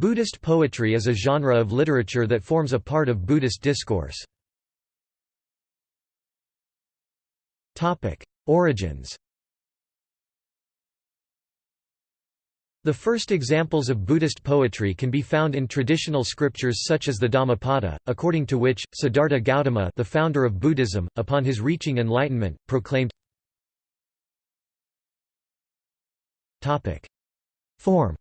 Buddhist poetry is a genre of literature that forms a part of Buddhist discourse. Origins The first examples of Buddhist poetry can be found in traditional scriptures such as the Dhammapada, according to which, Siddhartha Gautama the founder of Buddhism, upon his reaching enlightenment, proclaimed Form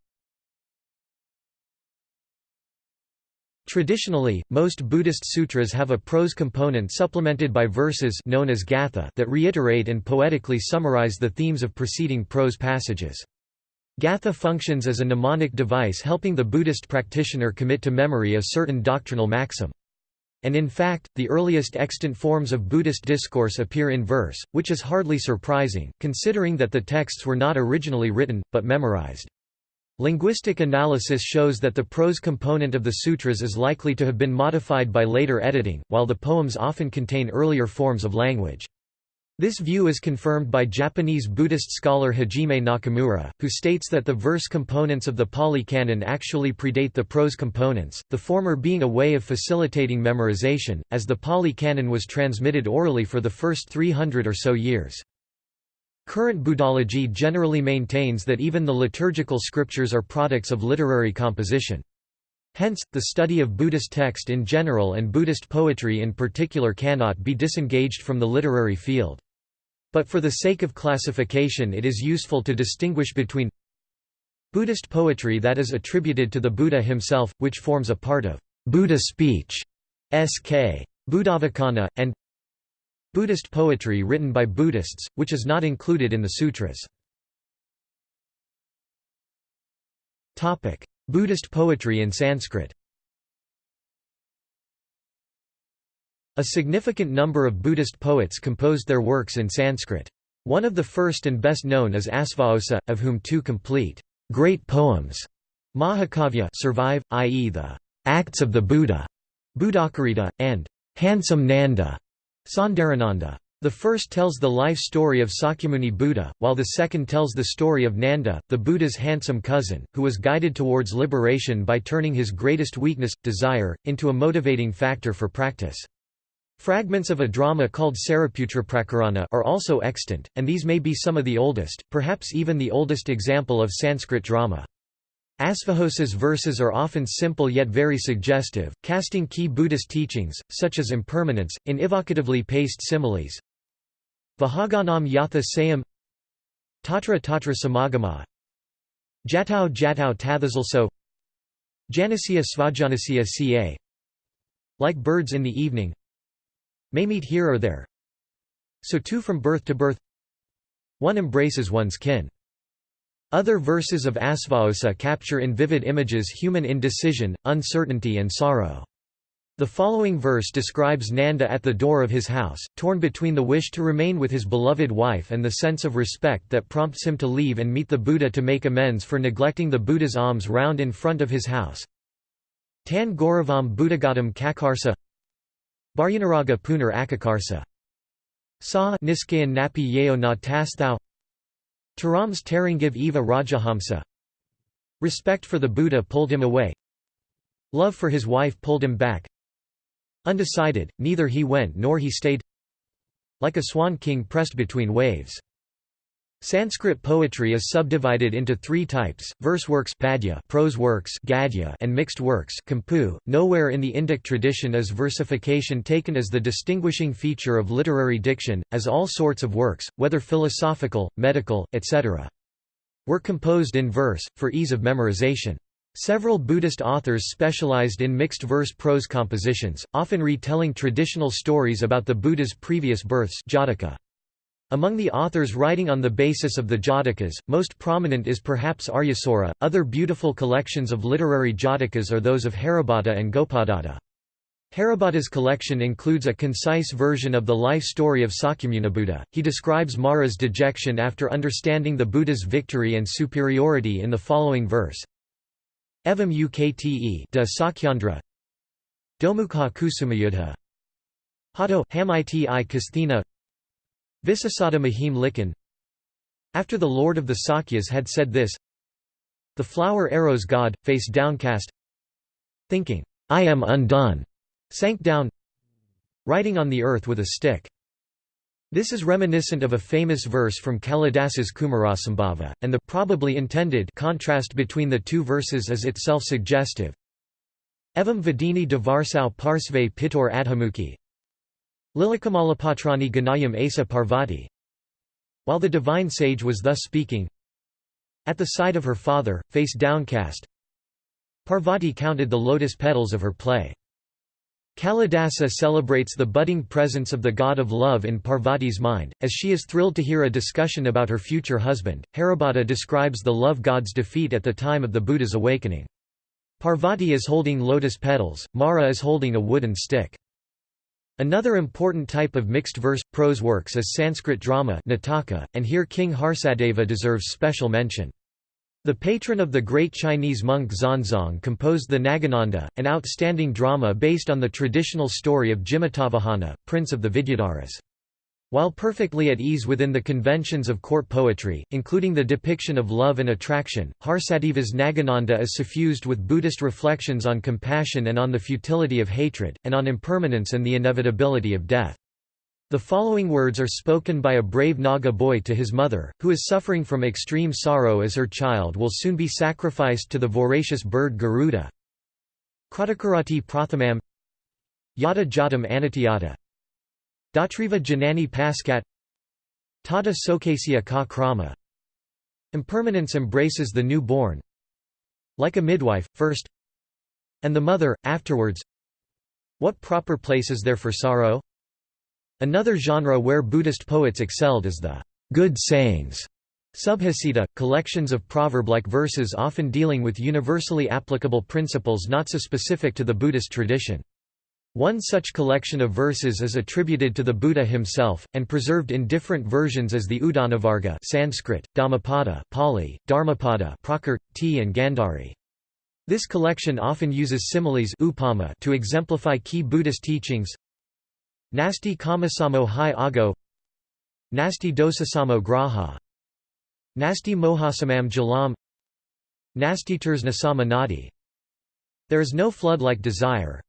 Traditionally, most Buddhist sutras have a prose component supplemented by verses known as gatha that reiterate and poetically summarize the themes of preceding prose passages. Gatha functions as a mnemonic device helping the Buddhist practitioner commit to memory a certain doctrinal maxim. And in fact, the earliest extant forms of Buddhist discourse appear in verse, which is hardly surprising, considering that the texts were not originally written, but memorized. Linguistic analysis shows that the prose component of the sutras is likely to have been modified by later editing, while the poems often contain earlier forms of language. This view is confirmed by Japanese Buddhist scholar Hajime Nakamura, who states that the verse components of the Pali Canon actually predate the prose components, the former being a way of facilitating memorization, as the Pali Canon was transmitted orally for the first 300 or so years. Current Buddhology generally maintains that even the liturgical scriptures are products of literary composition. Hence, the study of Buddhist text in general and Buddhist poetry in particular cannot be disengaged from the literary field. But for the sake of classification it is useful to distinguish between Buddhist poetry that is attributed to the Buddha himself, which forms a part of Buddha speech, sk. Buddhavacana, and Buddhist poetry written by Buddhists, which is not included in the sutras. Buddhist poetry in Sanskrit A significant number of Buddhist poets composed their works in Sanskrit. One of the first and best known is Asvaghosha, of whom two complete, great poems, Mahakavya survive, i.e. the Acts of the Buddha, Buddhacarita, and Handsome Nanda, Sundarananda. The first tells the life story of Sakyamuni Buddha, while the second tells the story of Nanda, the Buddha's handsome cousin, who was guided towards liberation by turning his greatest weakness, desire, into a motivating factor for practice. Fragments of a drama called Sariputraprakarana are also extant, and these may be some of the oldest, perhaps even the oldest example of Sanskrit drama. Asvaghosha's verses are often simple yet very suggestive, casting key Buddhist teachings, such as impermanence, in evocatively paced similes. Vahaganam yatha sayam Tatra tatra samagama. Jatau jatau tathazalso Janasya svajanasya ca. Like birds in the evening. May meet here or there. So too from birth to birth. One embraces one's kin other verses of Asvaghosha capture in vivid images human indecision, uncertainty and sorrow. The following verse describes Nanda at the door of his house, torn between the wish to remain with his beloved wife and the sense of respect that prompts him to leave and meet the Buddha to make amends for neglecting the Buddha's alms round in front of his house. Tan Gauravam Buddhagatam Kakarsa Baryanaraga Punar Akakarsa Sa Niskayan Napi Yeo na Taram's Tarangiv Eva Rajahamsa Respect for the Buddha pulled him away. Love for his wife pulled him back. Undecided, neither he went nor he stayed. Like a swan king pressed between waves Sanskrit poetry is subdivided into three types, verse works padya, prose works gadya, and mixed works kampu. .Nowhere in the Indic tradition is versification taken as the distinguishing feature of literary diction, as all sorts of works, whether philosophical, medical, etc. were composed in verse, for ease of memorization. Several Buddhist authors specialized in mixed verse prose compositions, often retelling traditional stories about the Buddha's previous births Jataka. Among the authors writing on the basis of the Jatakas, most prominent is perhaps Aryasura. Other beautiful collections of literary Jatakas are those of Haribhatta and Gopadatta. Haribhatta's collection includes a concise version of the life story of Sakyamunibuddha. He describes Mara's dejection after understanding the Buddha's victory and superiority in the following verse. Evam ukte de Sakhyandra Domukha kusumayudha Hato hamiti i kasthina Visasada Mahim Likan. After the lord of the Sakyas had said this The flower arrows God, face downcast Thinking, I am undone, sank down Writing on the earth with a stick this is reminiscent of a famous verse from Kalidasa's Kumarasambhava, and the probably intended contrast between the two verses is itself suggestive. Evam Vadini Devarsau Parsve Pitor Adhamukhi Lilakamalapatrani Ganayam Asa Parvati While the divine sage was thus speaking, at the side of her father, face downcast, Parvati counted the lotus petals of her play. Kalidasa celebrates the budding presence of the god of love in Parvati's mind, as she is thrilled to hear a discussion about her future husband. Haribhatta describes the love god's defeat at the time of the Buddha's awakening. Parvati is holding lotus petals, Mara is holding a wooden stick. Another important type of mixed verse, prose works is Sanskrit drama Nataka, and here King Harsadeva deserves special mention. The patron of the great Chinese monk Xuanzang composed the Nagananda, an outstanding drama based on the traditional story of Jimutavahana, prince of the Vidyadharas. While perfectly at ease within the conventions of court poetry, including the depiction of love and attraction, Harsadeva's Nagananda is suffused with Buddhist reflections on compassion and on the futility of hatred, and on impermanence and the inevitability of death. The following words are spoken by a brave Naga boy to his mother, who is suffering from extreme sorrow as her child will soon be sacrificed to the voracious bird Garuda. Kratakarati prathamam Yada jatam anatyata Datriva janani paskat Tata sokasya ka krama. Impermanence embraces the new-born. Like a midwife, first. And the mother, afterwards. What proper place is there for sorrow? Another genre where Buddhist poets excelled is the good sayings. Subhasita, collections of proverb-like verses often dealing with universally applicable principles not so specific to the Buddhist tradition. One such collection of verses is attributed to the Buddha himself, and preserved in different versions as the Udanavarga Sanskrit, Dhammapada Pali, Dharmapada Prakrit, T and Gandhari. This collection often uses similes upama to exemplify key Buddhist teachings, Nasti kamasamo hi ago. Nasti dosasamo graha. Nasti mohasamam jalam. Nasti tersnasama nadi. There is no flood like desire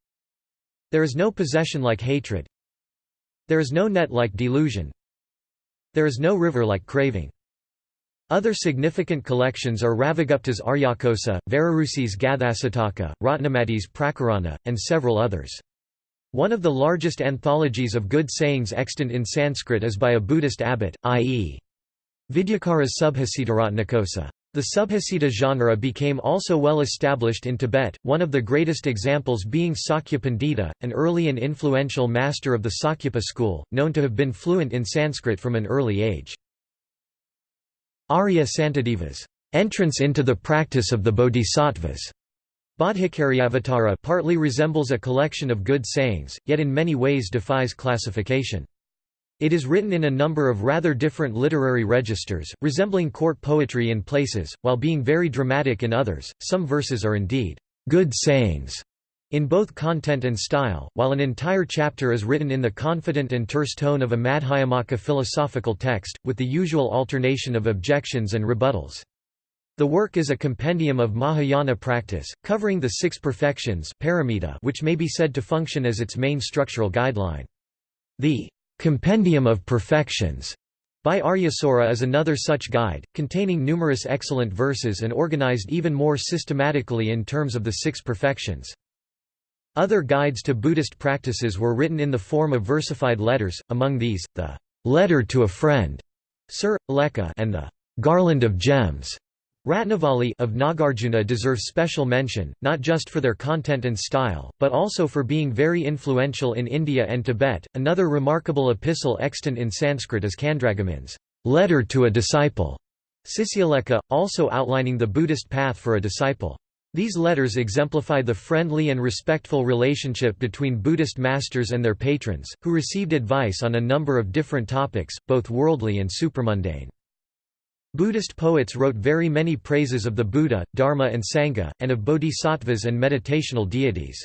There is no possession like hatred There is no net like delusion There is no river like craving other significant collections are Ravigupta's Aryakosa, Vararuci's Gathasataka, Ratnamati's Prakarana, and several others. One of the largest anthologies of good sayings extant in Sanskrit is by a Buddhist abbot, i.e. Vidyakara's Subhasitaratnakosa. The Subhasita genre became also well established in Tibet, one of the greatest examples being Sakya Pandita, an early and influential master of the Sakyapa school, known to have been fluent in Sanskrit from an early age. Arya Santadeva's entrance into the practice of the Bodhisattvas Bodhicariavatara partly resembles a collection of good sayings, yet in many ways defies classification. It is written in a number of rather different literary registers, resembling court poetry in places, while being very dramatic in others. Some verses are indeed good sayings in both content and style, while an entire chapter is written in the confident and terse tone of a Madhyamaka philosophical text, with the usual alternation of objections and rebuttals. The work is a compendium of Mahayana practice, covering the six perfections which may be said to function as its main structural guideline. The Compendium of Perfections by Aryasura is another such guide, containing numerous excellent verses and organized even more systematically in terms of the six perfections. Other guides to Buddhist practices were written in the form of versified letters, among these, the Letter to a Friend, Sir, and the Garland of Gems. Ratnavali of Nagarjuna deserve special mention, not just for their content and style, but also for being very influential in India and Tibet. Another remarkable epistle extant in Sanskrit is Candragomin's Letter to a Disciple, Sisyalekha, also outlining the Buddhist path for a disciple. These letters exemplify the friendly and respectful relationship between Buddhist masters and their patrons, who received advice on a number of different topics, both worldly and supramundane. Buddhist poets wrote very many praises of the Buddha, Dharma and Sangha, and of bodhisattvas and meditational deities.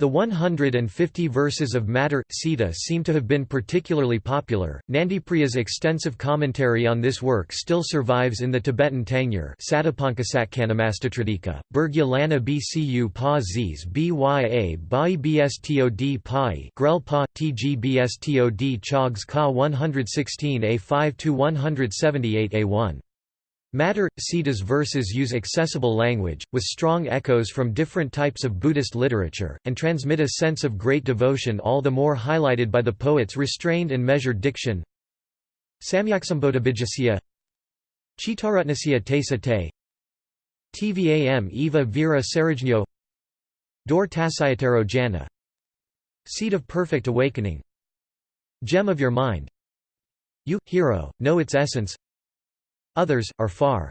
The 150 verses of Matter, Sita seem to have been particularly popular. Nandipriya's extensive commentary on this work still survives in the Tibetan Tangyur Satapankasatkanamastatradika, Burgya Lana Bcu Pa Zs Bya Bai Bstod Pai Grel Pa, Tg Bstod Chogs Ka 116 A5 to 178 A1. Matter, Sita's verses use accessible language, with strong echoes from different types of Buddhist literature, and transmit a sense of great devotion all the more highlighted by the poet's restrained and measured diction. Samyaksambodhabhijasya Chitarutnasya Tesa Te. Tvam Eva Vira Sarajnyo. Dor Tasayataro Jana. Seed of Perfect Awakening. Gem of Your Mind. You, hero, know its essence Others, are far.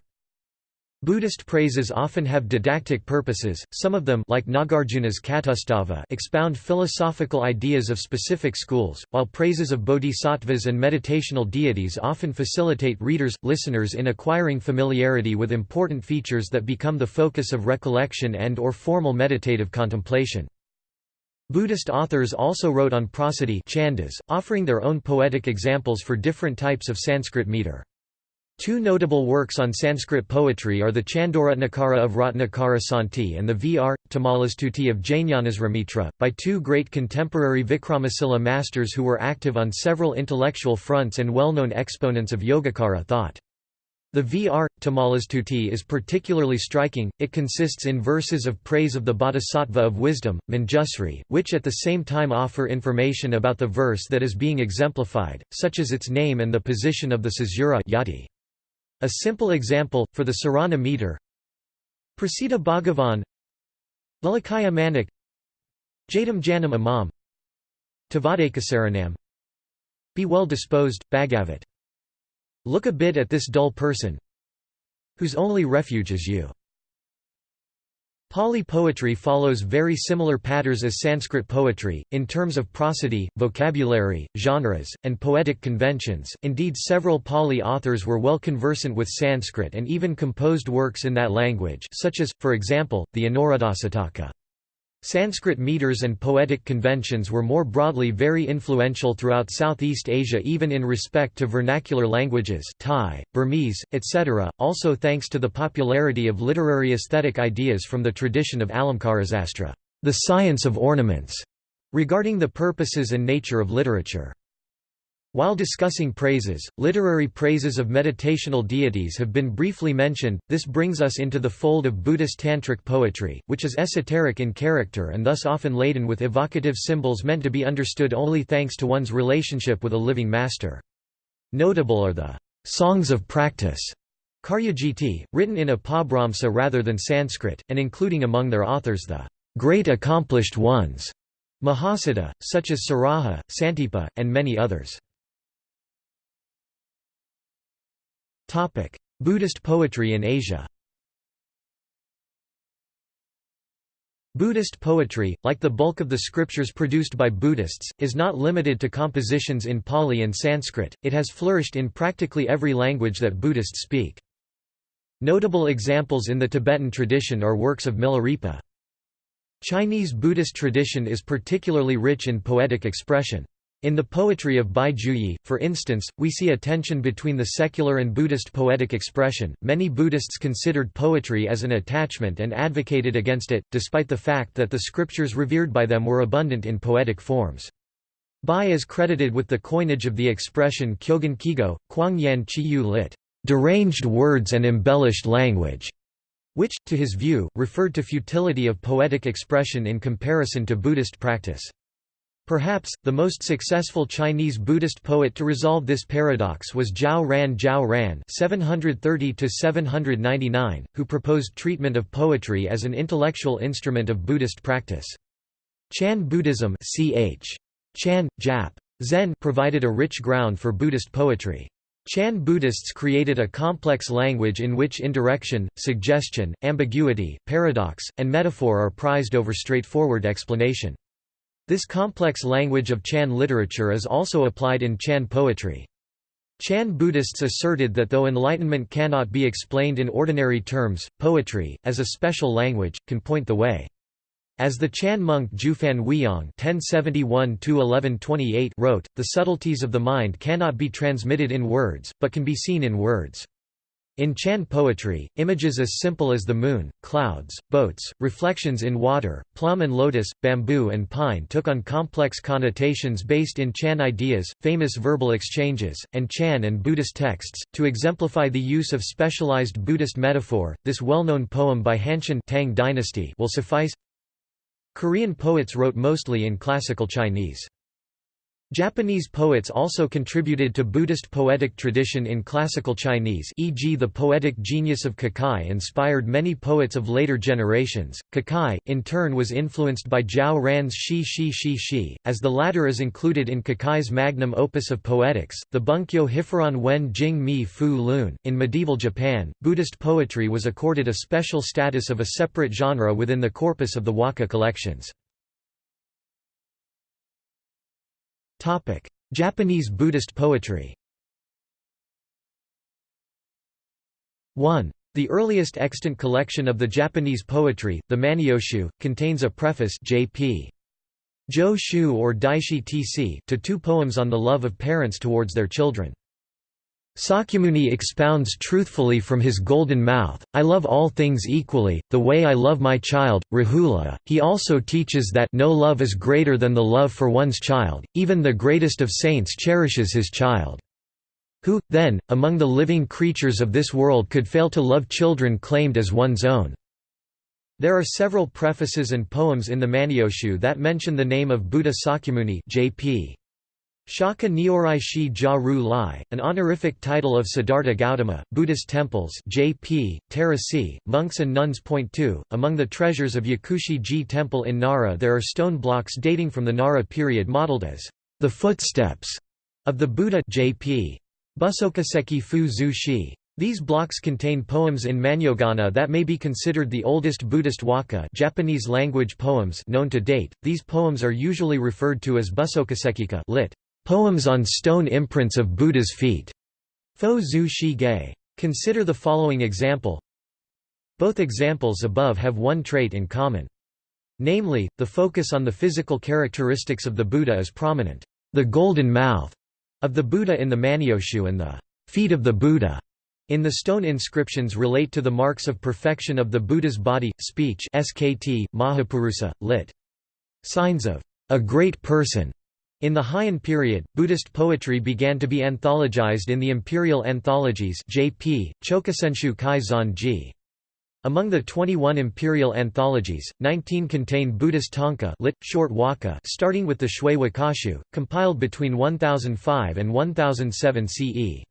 Buddhist praises often have didactic purposes, some of them like Nagarjuna's Katustava expound philosophical ideas of specific schools, while praises of bodhisattvas and meditational deities often facilitate readers, listeners in acquiring familiarity with important features that become the focus of recollection and or formal meditative contemplation. Buddhist authors also wrote on prosody chandas, offering their own poetic examples for different types of Sanskrit meter. Two notable works on Sanskrit poetry are the Chandoratnakara of Ratnakara Santi and the V.R. Tamalastuti of Jnanasrimitra, by two great contemporary Vikramasila masters who were active on several intellectual fronts and well-known exponents of Yogacara thought. The V.R. Tamalastuti is particularly striking, it consists in verses of praise of the bodhisattva of wisdom, Manjusri, which at the same time offer information about the verse that is being exemplified, such as its name and the position of the caesura yati. A simple example, for the Sarana meter. Prasita Bhagavan. Lalakaya Manik. Jadam Janam Imam. Tavadekasaranam Be well disposed, Bhagavat. Look a bit at this dull person whose only refuge is you. Pali poetry follows very similar patterns as Sanskrit poetry, in terms of prosody, vocabulary, genres, and poetic conventions. Indeed, several Pali authors were well conversant with Sanskrit and even composed works in that language, such as, for example, the Anuradhasataka. Sanskrit meters and poetic conventions were more broadly very influential throughout Southeast Asia even in respect to vernacular languages Thai, Burmese, etc., also thanks to the popularity of literary aesthetic ideas from the tradition of Alamkarasastra the science of ornaments", regarding the purposes and nature of literature. While discussing praises, literary praises of meditational deities have been briefly mentioned. This brings us into the fold of Buddhist tantric poetry, which is esoteric in character and thus often laden with evocative symbols meant to be understood only thanks to one's relationship with a living master. Notable are the songs of practice, Karyagiti, written in Apabhramsa rather than Sanskrit, and including among their authors the great accomplished ones, Mahasiddha, such as Saraha, Santipa, and many others. Buddhist poetry in Asia Buddhist poetry, like the bulk of the scriptures produced by Buddhists, is not limited to compositions in Pali and Sanskrit, it has flourished in practically every language that Buddhists speak. Notable examples in the Tibetan tradition are works of Milarepa. Chinese Buddhist tradition is particularly rich in poetic expression. In the poetry of Bai Juyi, for instance, we see a tension between the secular and Buddhist poetic expression. Many Buddhists considered poetry as an attachment and advocated against it, despite the fact that the scriptures revered by them were abundant in poetic forms. Bai is credited with the coinage of the expression Kyogen Kigo, Kuangyan Chiyu lit. deranged words and embellished language, which, to his view, referred to futility of poetic expression in comparison to Buddhist practice. Perhaps, the most successful Chinese Buddhist poet to resolve this paradox was Zhao Ran Zhao Ran (730–799), who proposed treatment of poetry as an intellectual instrument of Buddhist practice. Chan Buddhism ch. Chan, Jap. Zen provided a rich ground for Buddhist poetry. Chan Buddhists created a complex language in which indirection, suggestion, ambiguity, paradox, and metaphor are prized over straightforward explanation. This complex language of Chan literature is also applied in Chan poetry. Chan Buddhists asserted that though enlightenment cannot be explained in ordinary terms, poetry, as a special language, can point the way. As the Chan monk Jufan Huiyang wrote, the subtleties of the mind cannot be transmitted in words, but can be seen in words. In Chan poetry, images as simple as the moon, clouds, boats, reflections in water, plum and lotus, bamboo and pine took on complex connotations based in Chan ideas, famous verbal exchanges, and Chan and Buddhist texts. To exemplify the use of specialized Buddhist metaphor, this well-known poem by Hanshan Tang dynasty will suffice. Korean poets wrote mostly in classical Chinese. Japanese poets also contributed to Buddhist poetic tradition in classical Chinese e.g. the poetic genius of Kukai inspired many poets of later generations. Kukai, in turn was influenced by Zhao Ran's Shi Shi Shi Shi, as the latter is included in Kukai's magnum opus of poetics, the Bunkyo Hifuron Wen Jing Mi Fu Lun. In medieval Japan, Buddhist poetry was accorded a special status of a separate genre within the corpus of the Waka collections. Japanese Buddhist poetry 1. The earliest extant collection of the Japanese poetry, the Manyoshu, contains a preface J.P. Jo Shu or Daishi Tc to two poems on the love of parents towards their children. Sakyamuni expounds truthfully from his golden mouth, I love all things equally, the way I love my child, Rahula. He also teaches that no love is greater than the love for one's child, even the greatest of saints cherishes his child. Who, then, among the living creatures of this world could fail to love children claimed as one's own? There are several prefaces and poems in the Manyoshu that mention the name of Buddha Sakyamuni J.P. Shaka Nyorai Shi Ja Ru Lai, an honorific title of Siddhartha Gautama, Buddhist temples J.P., Terasi, monks and nuns. Point 2. Among the treasures of Yakushi Ji Temple in Nara there are stone blocks dating from the Nara period modeled as the footsteps of the Buddha J.P. Busokaseki Fu Zu Shi. These blocks contain poems in Manyogana that may be considered the oldest Buddhist waka Japanese language poems known to date. These poems are usually referred to as Busokasekika lit. Poems on stone imprints of Buddha's feet. Fo Zu Shi Ge. Consider the following example. Both examples above have one trait in common. Namely, the focus on the physical characteristics of the Buddha is prominent. The golden mouth of the Buddha in the Manyoshu and the feet of the Buddha in the stone inscriptions relate to the marks of perfection of the Buddha's body, speech SKT, Mahapurusa, lit. Signs of a great person. In the Heian period, Buddhist poetry began to be anthologized in the imperial anthologies JP, Chokusenshu Kai Zanji. Among the 21 imperial anthologies, 19 contain Buddhist tanka lit, short waka starting with the Shui Wakashu, compiled between 1005 and 1007 CE.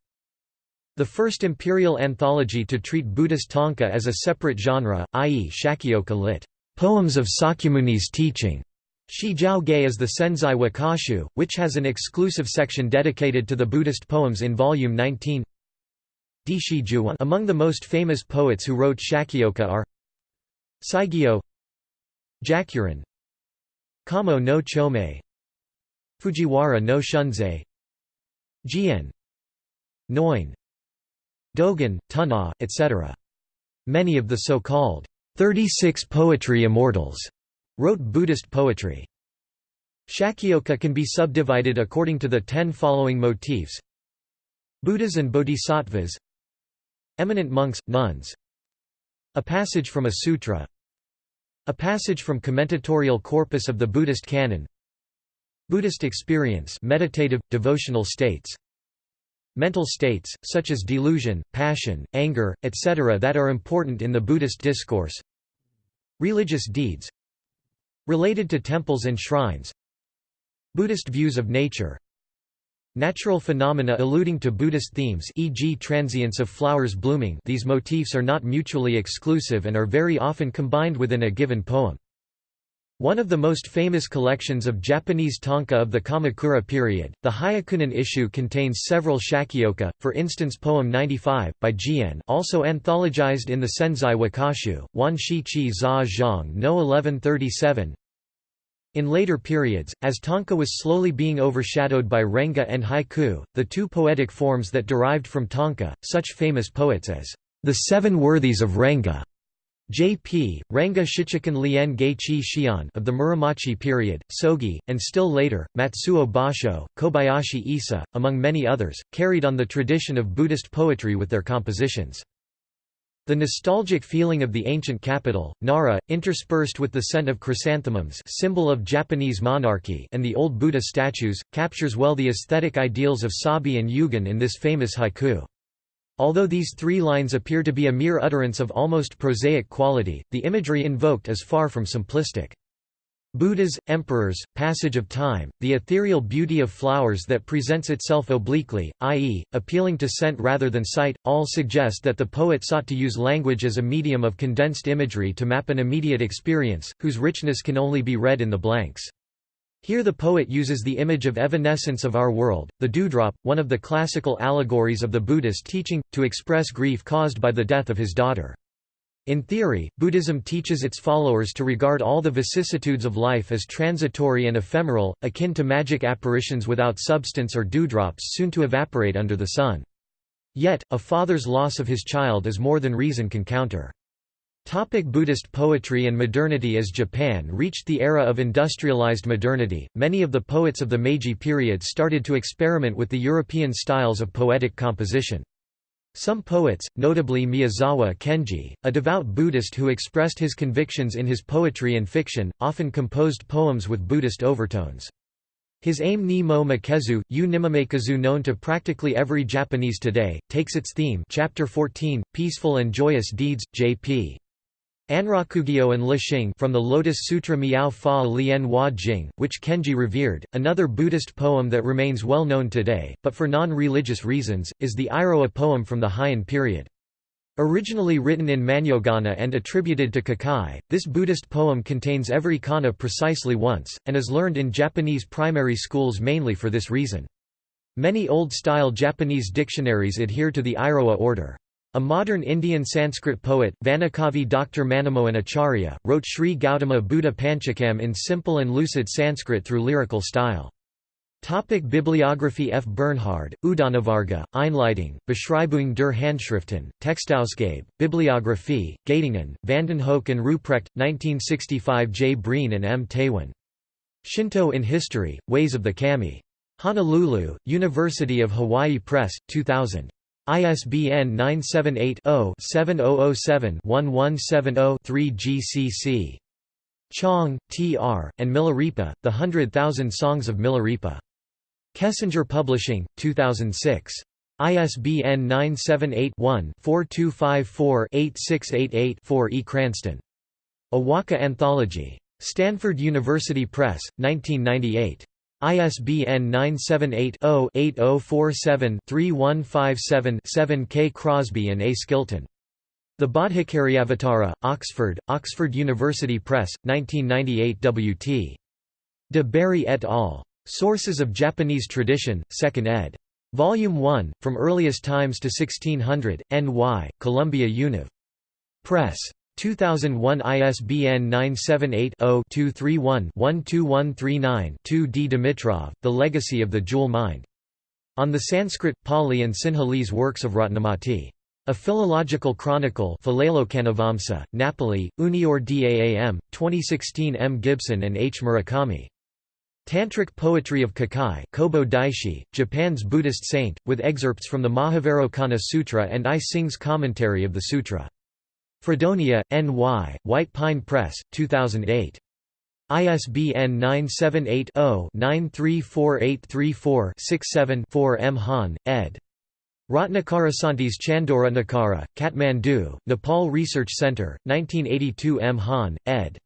The first imperial anthology to treat Buddhist tanka as a separate genre, i.e. Shakyoka lit. Poems of Sakyamuni's teaching, Shi Jiao Ge is the Senzai Wakashu, which has an exclusive section dedicated to the Buddhist poems in Volume 19. Among the most famous poets who wrote Shakyoka are Saigyo Jakurin Kamo no Chomei Fujiwara no Shunzei Jien Noin Dogen, Tuna, etc. Many of the so-called 36 poetry immortals wrote Buddhist poetry. Shakyoka can be subdivided according to the ten following motifs. Buddhas and Bodhisattvas. Eminent monks, nuns. A passage from a sutra. A passage from commentatorial corpus of the Buddhist canon. Buddhist experience meditative, devotional states. Mental states, such as delusion, passion, anger, etc. that are important in the Buddhist discourse. Religious deeds Related to temples and shrines Buddhist views of nature Natural phenomena alluding to Buddhist themes e.g. transience of flowers blooming these motifs are not mutually exclusive and are very often combined within a given poem. One of the most famous collections of Japanese tanka of the Kamakura period, the Hyakunin Isshu contains several shakyoka, for instance poem 95, by Jien also anthologized in the Senzai Wakashu, Wan Shi Chi Za Zhang no 1137 In later periods, as tanka was slowly being overshadowed by renga and haiku, the two poetic forms that derived from tanka, such famous poets as the Seven Worthies of Renga J.P. Ranga Shichikan Lien Geichi Shion of the Muromachi period, Sogi, and still later, Matsuo Basho, Kobayashi Issa, among many others, carried on the tradition of Buddhist poetry with their compositions. The nostalgic feeling of the ancient capital, Nara, interspersed with the scent of chrysanthemums symbol of Japanese monarchy and the old Buddha statues, captures well the aesthetic ideals of Sabi and Yugen in this famous haiku. Although these three lines appear to be a mere utterance of almost prosaic quality, the imagery invoked is far from simplistic. Buddhas, emperors, passage of time, the ethereal beauty of flowers that presents itself obliquely, i.e., appealing to scent rather than sight, all suggest that the poet sought to use language as a medium of condensed imagery to map an immediate experience, whose richness can only be read in the blanks. Here the poet uses the image of evanescence of our world, the dewdrop, one of the classical allegories of the Buddhist teaching, to express grief caused by the death of his daughter. In theory, Buddhism teaches its followers to regard all the vicissitudes of life as transitory and ephemeral, akin to magic apparitions without substance or dewdrops soon to evaporate under the sun. Yet, a father's loss of his child is more than reason can counter. Topic Buddhist poetry and modernity As Japan reached the era of industrialized modernity, many of the poets of the Meiji period started to experiment with the European styles of poetic composition. Some poets, notably Miyazawa Kenji, a devout Buddhist who expressed his convictions in his poetry and fiction, often composed poems with Buddhist overtones. His Ame ni mo makezu, u nimamekazu known to practically every Japanese today, takes its theme chapter 14, Peaceful and Joyous Deeds, J.P. Anrakugyo and Lixing from the Lotus Sutra Miao Fa Lien Hua Jing, which Kenji revered, another Buddhist poem that remains well known today, but for non-religious reasons, is the Iroha poem from the Heian period. Originally written in Manyogana and attributed to Kukai, this Buddhist poem contains every kana precisely once, and is learned in Japanese primary schools mainly for this reason. Many Old-style Japanese dictionaries adhere to the Iroha order. A modern Indian Sanskrit poet, Vanakavi Dr. Manamohan Acharya, wrote Sri Gautama Buddha Panchakam in simple and lucid Sanskrit through lyrical style. Topic Bibliography F. Bernhard, Udanavarga, Einleitung, Beschreibung der Handschriften, Textausgabe, Bibliographie, Göttingen, Vandenhoeck and Ruprecht, 1965 J. Breen and M. Teeuwen. Shinto in History, Ways of the Kami. Honolulu, University of Hawaii Press, 2000. ISBN 978-0-7007-1170-3 GCC. Chong, T. R., and Milarepa, The Hundred Thousand Songs of Milarepa. Kessinger Publishing, 2006. ISBN 978-1-4254-8688-4 E. Cranston. Awaka Anthology. Stanford University Press, 1998. ISBN 978-0-8047-3157-7 K. Crosby and A. Skilton. The Bodhicariavatara, Oxford, Oxford University Press, 1998 W.T. De Bary et al. Sources of Japanese Tradition, 2nd ed. Volume 1, From Earliest Times to 1600, N.Y., Columbia Univ. Press. 2001 ISBN 978-0-231-12139-2 D. Dimitrov, The Legacy of the Jewel Mind. On the Sanskrit, Pali and Sinhalese works of Ratnamati. A Philological Chronicle Napoli, Unior Daam, 2016 M. Gibson and H. Murakami. Tantric Poetry of Kukai Kobo Daishi, Japan's Buddhist saint, with excerpts from the Mahavairocana Sutra and I Singh's commentary of the sutra. Fredonia, N.Y., White Pine Press, 2008. ISBN 978-0-934834-67-4 M. Hahn, ed. Ratnakarasanti's Chandora Nakara, Kathmandu, Nepal Research Center, 1982 M. Hahn, ed.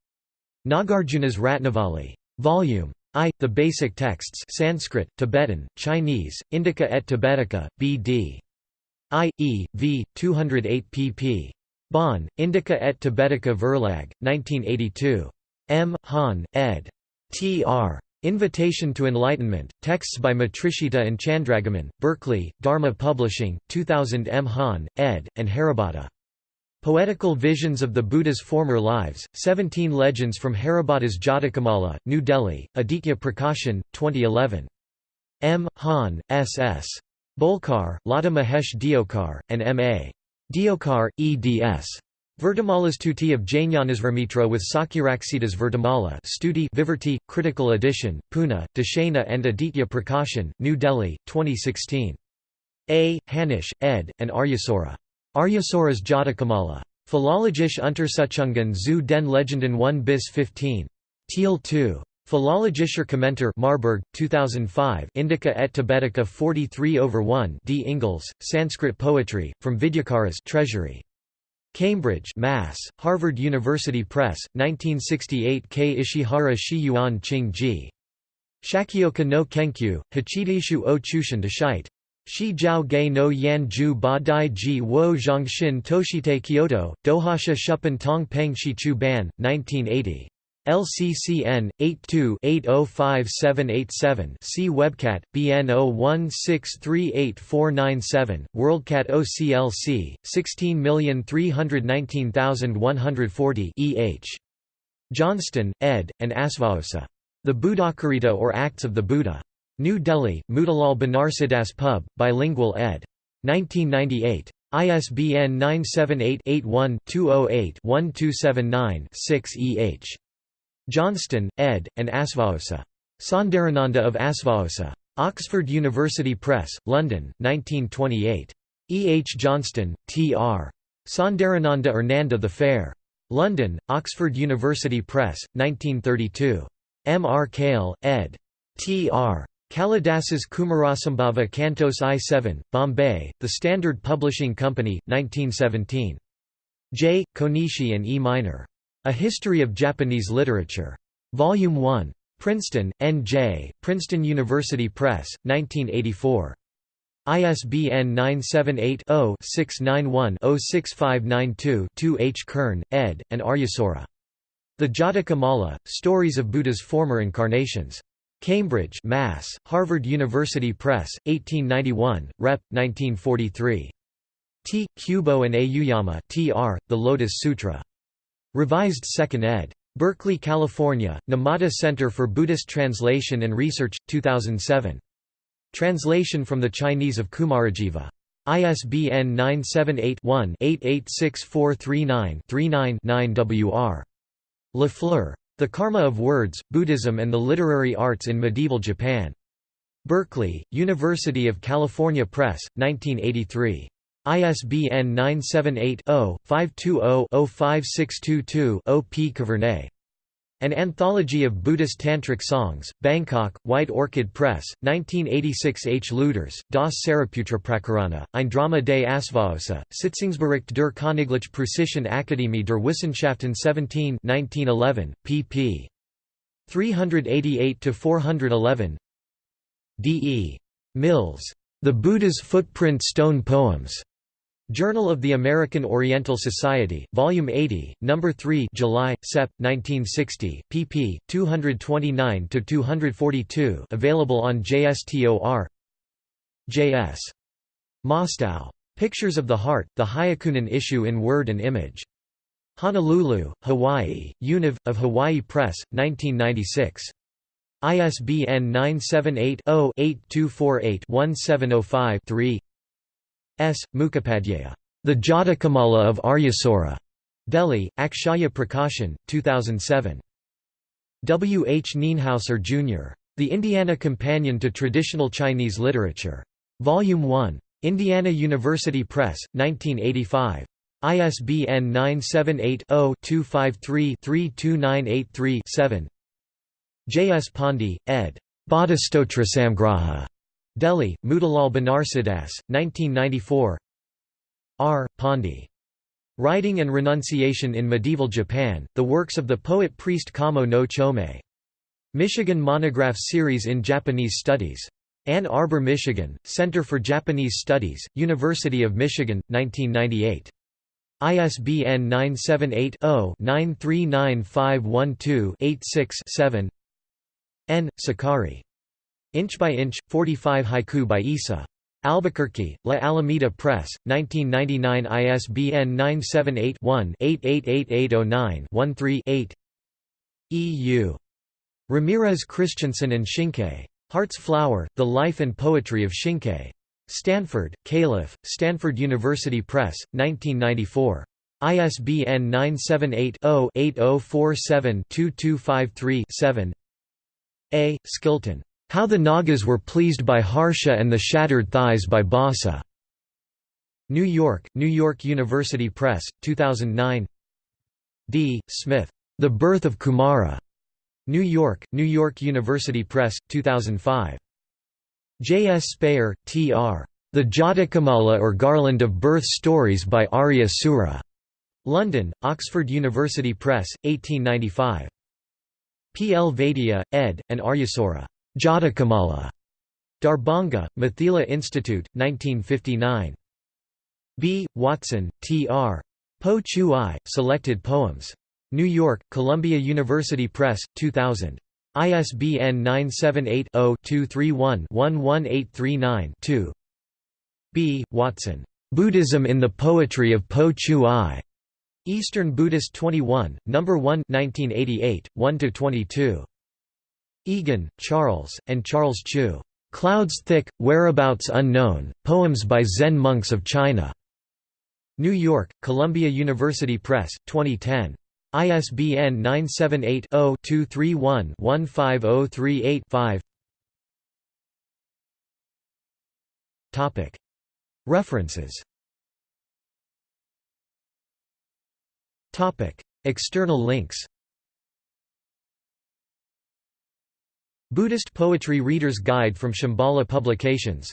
Nagarjuna's Ratnavali. Volume I. The Basic Texts Sanskrit, Tibetan, Chinese, Indica et Tibetica, B.D. I. E. v. 208 pp. Bonn, Indica et Tibetica Verlag, 1982. M. Hahn, ed. Tr. Invitation to Enlightenment, texts by Matrishita and Chandragomin, Berkeley, Dharma Publishing, 2000 M. Hahn, ed., and Haribhatta. Poetical Visions of the Buddha's Former Lives, 17 Legends from Haribhatta's Jatakamala, New Delhi, Aditya Prakashan, 2011. M. Hahn, S. S. Bolkar, Lata Mahesh Deokar, and M. A. Deokar, eds. Vertimalas Tuti of Jnanasrimitra with Sakyaraksitas Vertimala Studi Viverti, Critical Edition, Pune, Deshana and Aditya Prakashan, New Delhi, 2016. A. Hanisch, ed., and Aryasura. Aryasura's Jatakamala. Philologisch Untersuchungen zu den Legenden 1 bis 15. Thiel 2. Philologischer Kommentar Marburg, 2005 Indica et Tibetica 43 over 1 D. Ingalls, Sanskrit Poetry, from Vidyakaras Treasury. Cambridge Mass., Harvard University Press, 1968 K. Ishihara Shi Yuan Ching Ji. Shakyoka no Kenkyu, Hachidishu o Chushin Deshite. Shi Jiao Ge no Yan Ju Ba Dai Ji Wo Zhongshin Toshite Kyoto, Dohasha Shupan Tong Peng Shi Chu Ban, 1980. LCCN 82-805787 See Webcat BN 01638497 WorldCat OCLC 16319140 EH Johnston ed. and Asvaosa The Buddhacarita or Acts of the Buddha. New Delhi Motilal Banarsidass Pub bilingual ed. 1998 ISBN 978 81 208 1279 6 EH Johnston, ed., and Asvaosa. Saundarananda of Asvaosa. Oxford University Press, London, 1928. E. H. Johnston, T. R. Saundarananda or the Fair. London, Oxford University Press, 1932. M. R. Kale, ed. T. R. Kalidasas Kumarasambhava Cantos I-7, Bombay, The Standard Publishing Company, 1917. J. Konishi and E. Miner. A History of Japanese Literature. Volume 1. Princeton, N.J., Princeton University Press, 1984. ISBN 978-0-691-06592-2 H. Kern, ed., and Aryasura. The Jataka Mala, Stories of Buddha's Former Incarnations. Cambridge Mass., Harvard University Press, 1891, Rep. 1943. T. Kubo and Aoyama T. R., The Lotus Sutra. Revised 2nd ed. Berkeley, California, Numata Center for Buddhist Translation and Research, 2007. Translation from the Chinese of Kumarajiva. ISBN 978-1-886439-39-9 Wr. Lafleur. The Karma of Words, Buddhism and the Literary Arts in Medieval Japan. Berkeley, University of California Press, 1983. ISBN 978-0-520-05622-0 P. Kavernay. An Anthology of Buddhist Tantric Songs, Bangkok, White Orchid Press, 1986 H. Luders, Das Saraputra Prakarana, ein Drama des Asvaosa, Sitzungsbericht der Königlich Preußischen Akademie der Wissenschaften 17 1911, pp. 388–411 D. E. Mills. The Buddha's Footprint Stone Poems. Journal of the American Oriental Society, Volume 80, No. 3 July, Sep. 1960, pp. 229–242 available on JSTOR J.S. Mostow. Pictures of the Heart, the Hyakunin Isshu in Word and Image. Honolulu, Hawaii, Univ, of Hawaii Press, 1996. ISBN 978 0 8248 1705 3 S. Mukhopadhyaya. The Jatakamala of Aryasura. Delhi, Akshaya Prakashan, 2007. W. H. Nienhauser, Jr. The Indiana Companion to Traditional Chinese Literature. Volume 1. Indiana University Press, 1985. ISBN 978-0-253-32983-7 J. S. Pandey, ed. Bodhistotra Samgraha. Delhi, Motilal Banarsidass, 1994 R. Pandey. Writing and Renunciation in Medieval Japan, the works of the poet-priest Kamo no Chomei. Michigan Monograph Series in Japanese Studies. Ann Arbor, Michigan, Center for Japanese Studies, University of Michigan, 1998. ISBN 978 0 939512 86 7 N. Sakaki. Inch by Inch, 45 Haiku by Issa. Albuquerque, La Alameda Press, 1999 ISBN 978-1-888809-13-8 EU. Ramirez Christensen and Shinkei. Heart's Flower, The Life and Poetry of Shinkei. Stanford, Calif., Stanford University Press, 1994. ISBN 978-0-8047-2253-7 A. Skilton. How the Nagas Were Pleased by Harsha and the Shattered Thighs by Bhasa. New York, New York University Press, 2009 D. Smith. The Birth of Kumara. New York, New York University Press, 2005. J. S. Speyer, T. R. The Jatakamala or Garland of Birth Stories by Arya Sura. London, Oxford University Press, 1895. P. L. Vaidya, ed., and Aryasura. Jatakamala. Darbhanga, Mithila Institute, 1959. B. Watson, T. R. Po Chu I, Selected Poems. New York, Columbia University Press, 2000. ISBN 978 0 231 11839 B. Watson. Buddhism in the Poetry of Po Chu I. Eastern Buddhist 21, No. 1 1988, 1–22. Egan, Charles, and Charles Chu. Clouds Thick, Whereabouts Unknown, Poems by Zen Monks of China. New York, Columbia University Press, 2010. ISBN 978 0 231 15038 5. References External links Buddhist Poetry Reader's Guide from Shambhala Publications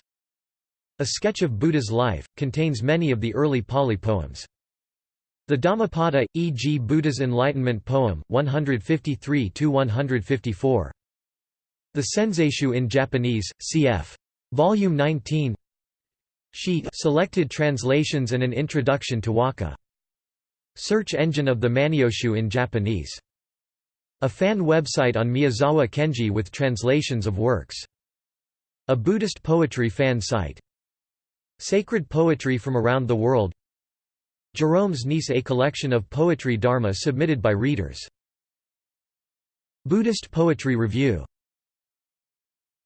A Sketch of Buddha's Life, contains many of the early Pali poems. The Dhammapada, e.g. Buddha's Enlightenment Poem, 153–154. The Senzaishu in Japanese, cf. Volume 19 Sheet Selected Translations and an Introduction to Waka Search engine of the Manyoshu in Japanese. A fan website on Miyazawa Kenji with translations of works. A Buddhist poetry fan site. Sacred poetry from around the world Jerome's Niece a collection of poetry dharma submitted by readers. Buddhist Poetry Review